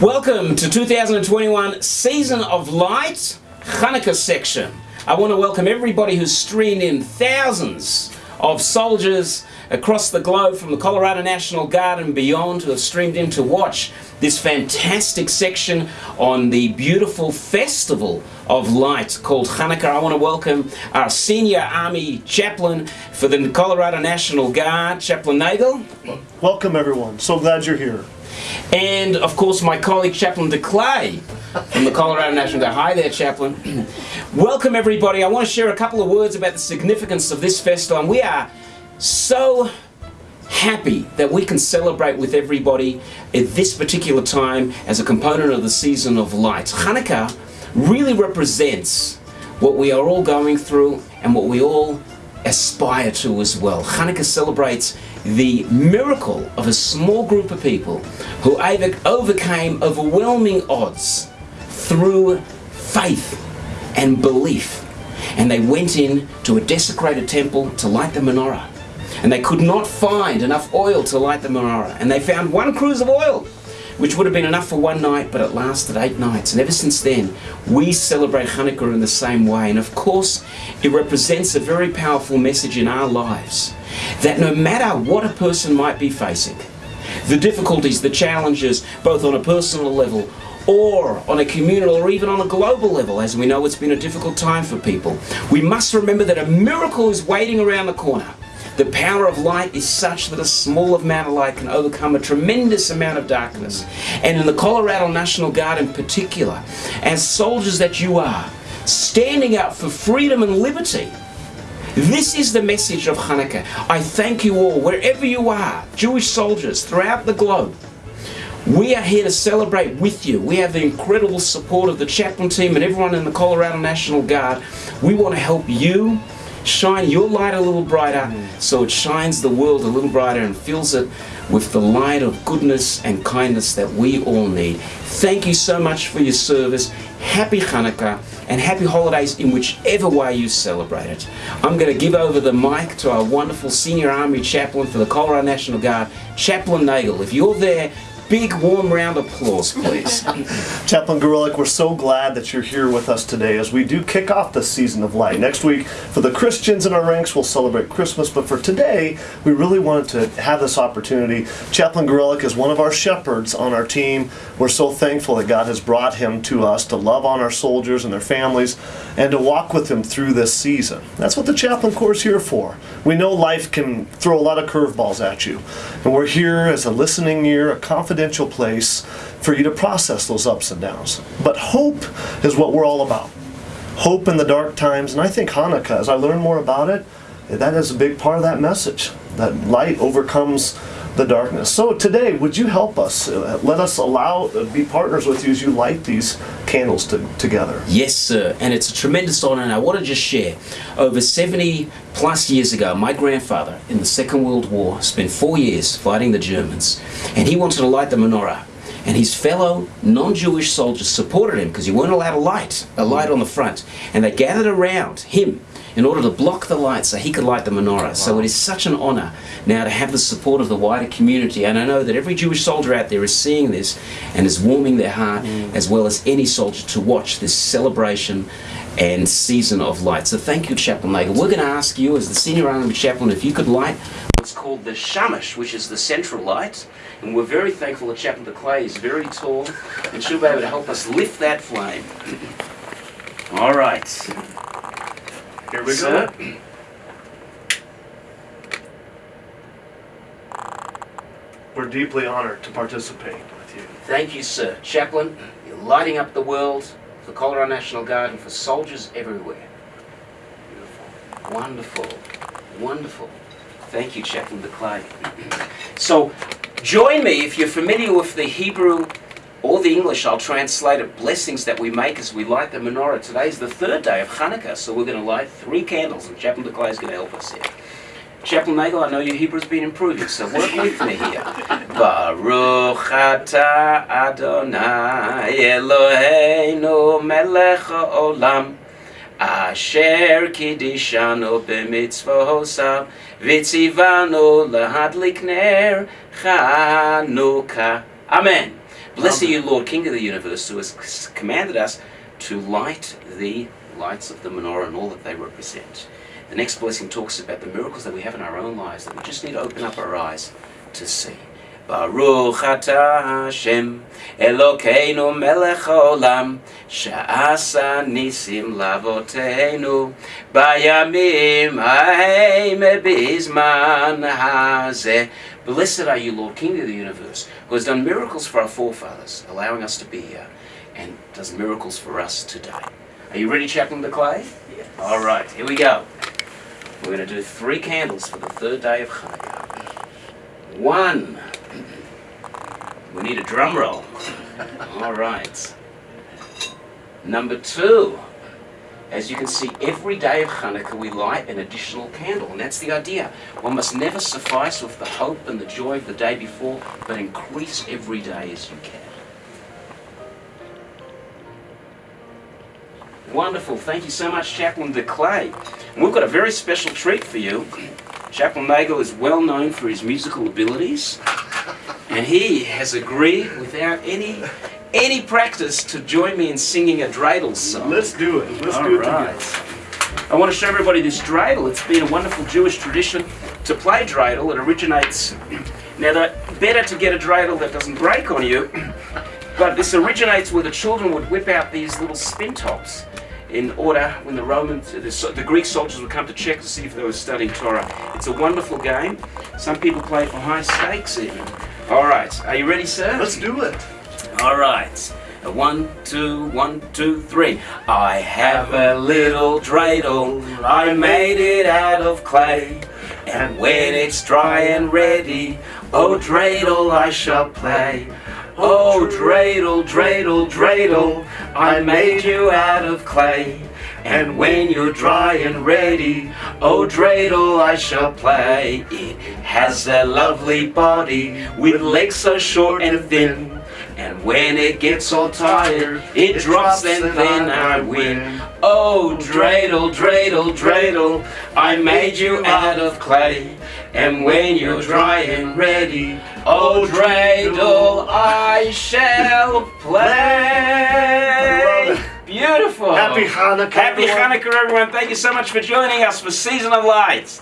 Welcome to 2021 Season of Light Hanukkah section. I want to welcome everybody who's streamed in thousands of soldiers across the globe from the Colorado National Guard and beyond who have streamed in to watch this fantastic section on the beautiful festival of light called Hanukkah. I want to welcome our senior Army chaplain for the Colorado National Guard, Chaplain Nagel. Welcome everyone. So glad you're here. And of course, my colleague Chaplain DeClay from the Colorado National Guard. Hi there, Chaplain. Welcome, everybody. I want to share a couple of words about the significance of this festival. And we are so happy that we can celebrate with everybody at this particular time as a component of the season of light. Hanukkah really represents what we are all going through and what we all aspire to as well. Hanukkah celebrates the miracle of a small group of people who overcame overwhelming odds through faith and belief. And they went in to a desecrated temple to light the menorah. And they could not find enough oil to light the menorah. And they found one cruse of oil which would have been enough for one night, but it lasted eight nights. And ever since then, we celebrate Hanukkah in the same way. And of course, it represents a very powerful message in our lives that no matter what a person might be facing, the difficulties, the challenges, both on a personal level or on a communal or even on a global level, as we know it's been a difficult time for people, we must remember that a miracle is waiting around the corner. The power of light is such that a small amount of light can overcome a tremendous amount of darkness. And in the Colorado National Guard in particular, as soldiers that you are, standing up for freedom and liberty, this is the message of Hanukkah. I thank you all, wherever you are, Jewish soldiers throughout the globe. We are here to celebrate with you. We have the incredible support of the chaplain team and everyone in the Colorado National Guard. We want to help you shine your light a little brighter so it shines the world a little brighter and fills it with the light of goodness and kindness that we all need. Thank you so much for your service. Happy Hanukkah and happy holidays in whichever way you celebrate it. I'm going to give over the mic to our wonderful Senior Army Chaplain for the Colorado National Guard, Chaplain Nagel. If you're there, big warm round of applause, please. Chaplain Gorelick, we're so glad that you're here with us today as we do kick off the season of light. Next week, for the Christians in our ranks, we'll celebrate Christmas, but for today, we really wanted to have this opportunity. Chaplain Gorelick is one of our shepherds on our team. We're so thankful that God has brought him to us to love on our soldiers and their families and to walk with them through this season. That's what the Chaplain Corps is here for. We know life can throw a lot of curveballs at you, and we're here as a listening ear, a confident confidential place for you to process those ups and downs. But hope is what we're all about. Hope in the dark times, and I think Hanukkah, as I learn more about it, that is a big part of that message. That light overcomes the darkness. So today, would you help us? Uh, let us allow, uh, be partners with you as you light these candles to, together. Yes, sir. And it's a tremendous honor. And I want to just share over 70 plus years ago, my grandfather in the Second World War spent four years fighting the Germans. And he wanted to light the menorah. And his fellow non-Jewish soldiers supported him because he weren't allowed a light, a light on the front. And they gathered around him in order to block the light so he could light the menorah. Wow. So it is such an honor now to have the support of the wider community. And I know that every Jewish soldier out there is seeing this and is warming their heart, mm. as well as any soldier, to watch this celebration and season of light. So thank you, Chaplain Nagel. We're going to ask you, as the senior army chaplain, if you could light what's called the shamash, which is the central light. And we're very thankful that Chaplain DeClay is very tall and she'll be able to help us lift that flame. All right. Here we go. We're deeply honored to participate with you. Thank you, sir. Chaplain, you're lighting up the world for Colorado National Guard and for soldiers everywhere. Beautiful. Wonderful. Wonderful. Thank you, Chaplain DeClay. so, join me if you're familiar with the Hebrew or the English, I'll translate it, blessings that we make as we light the menorah. Today's the third day of Hanukkah, so we're going to light three candles, and Chaplain DeClay is going to help us here. Chaplain Nagel, I know your Hebrew's been improving, so work with me here. Baruch atah Adonai Eloheinu melech haolam Asher kidishanu b'mitzvosav Vitzivanu lahadlik ner Chanukah. Amen. Blessed are you, Lord, King of the universe, who has commanded us to light the lights of the menorah and all that they represent. The next blessing talks about the miracles that we have in our own lives that we just need to open up our eyes to see. Baruch atah Hashem Elokeinu melech haolam Sha'asa nisim lavotenu Bayamim haim bizman hazeh Blessed are you, Lord, King of the universe, who has done miracles for our forefathers, allowing us to be here, and does miracles for us today. Are you ready, Chaplain de Clay? Yes. All right, here we go. We're going to do three candles for the third day of Hanukkah. One. We need a drum roll. All right. Number two. As you can see, every day of Hanukkah we light an additional candle, and that's the idea. One must never suffice with the hope and the joy of the day before, but increase every day as you can. Wonderful. Thank you so much, Chaplain de Clay. And we've got a very special treat for you. Chaplain Nagel is well known for his musical abilities, and he has agreed, without any any practice, to join me in singing a dreidel song. Let's do it. Let's All do it right. together. I want to show everybody this dreidel. It's been a wonderful Jewish tradition to play dreidel. It originates. Now, the, better to get a dreidel that doesn't break on you, but this originates where the children would whip out these little spin tops in order when the Romans, the, the Greek soldiers would come to check to see if they were studying Torah. It's a wonderful game. Some people play for high stakes even. All right, are you ready, sir? Let's do it. All right. A One, two, one, two, three. I have a little dreidel. I made it out of clay. And when it's dry and ready, oh dreidel, I shall play. Oh dreidel, dreidel, dreidel, I made you out of clay. And when you're dry and ready, oh dreidel, I shall play. It has a lovely body with legs so short and thin. And when it gets all tired, it, drops and then I win. Oh, dreidel, dreidel, dreidel, I made you out of clay. And when you're dry and ready, oh, dreidel, I shall play. Beautiful. Happy Hanukkah. Happy everyone. Hanukkah, everyone. Thank you so much for joining us for Season of Lights.